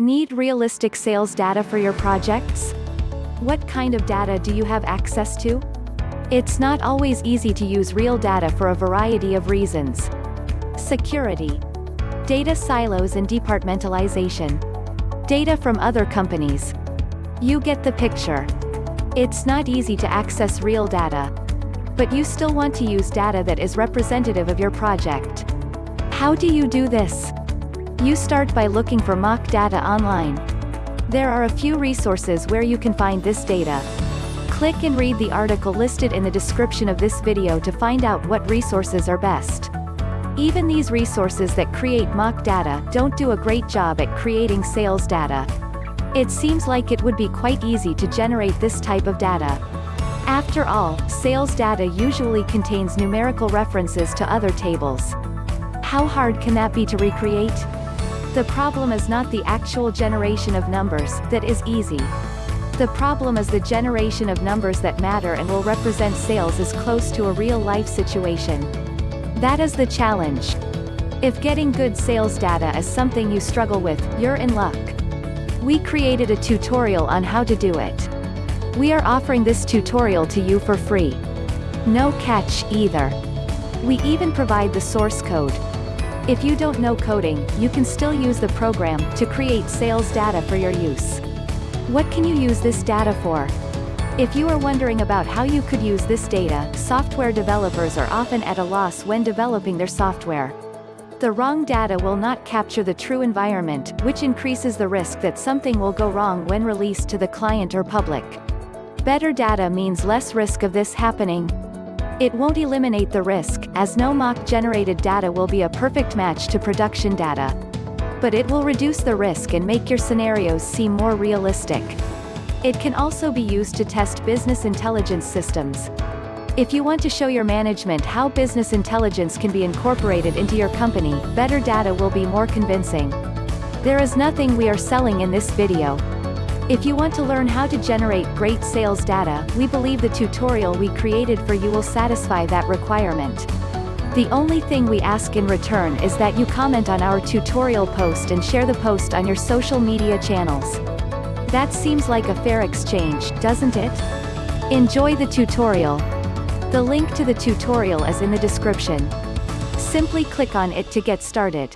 Need realistic sales data for your projects? What kind of data do you have access to? It's not always easy to use real data for a variety of reasons. Security. Data silos and departmentalization. Data from other companies. You get the picture. It's not easy to access real data. But you still want to use data that is representative of your project. How do you do this? You start by looking for mock data online. There are a few resources where you can find this data. Click and read the article listed in the description of this video to find out what resources are best. Even these resources that create mock data don't do a great job at creating sales data. It seems like it would be quite easy to generate this type of data. After all, sales data usually contains numerical references to other tables. How hard can that be to recreate? The problem is not the actual generation of numbers, that is easy. The problem is the generation of numbers that matter and will represent sales as close to a real-life situation. That is the challenge. If getting good sales data is something you struggle with, you're in luck. We created a tutorial on how to do it. We are offering this tutorial to you for free. No catch, either. We even provide the source code, if you don't know coding, you can still use the program to create sales data for your use. What can you use this data for? If you are wondering about how you could use this data, software developers are often at a loss when developing their software. The wrong data will not capture the true environment, which increases the risk that something will go wrong when released to the client or public. Better data means less risk of this happening, it won't eliminate the risk, as no mock-generated data will be a perfect match to production data. But it will reduce the risk and make your scenarios seem more realistic. It can also be used to test business intelligence systems. If you want to show your management how business intelligence can be incorporated into your company, better data will be more convincing. There is nothing we are selling in this video, if you want to learn how to generate great sales data, we believe the tutorial we created for you will satisfy that requirement. The only thing we ask in return is that you comment on our tutorial post and share the post on your social media channels. That seems like a fair exchange, doesn't it? Enjoy the tutorial. The link to the tutorial is in the description. Simply click on it to get started.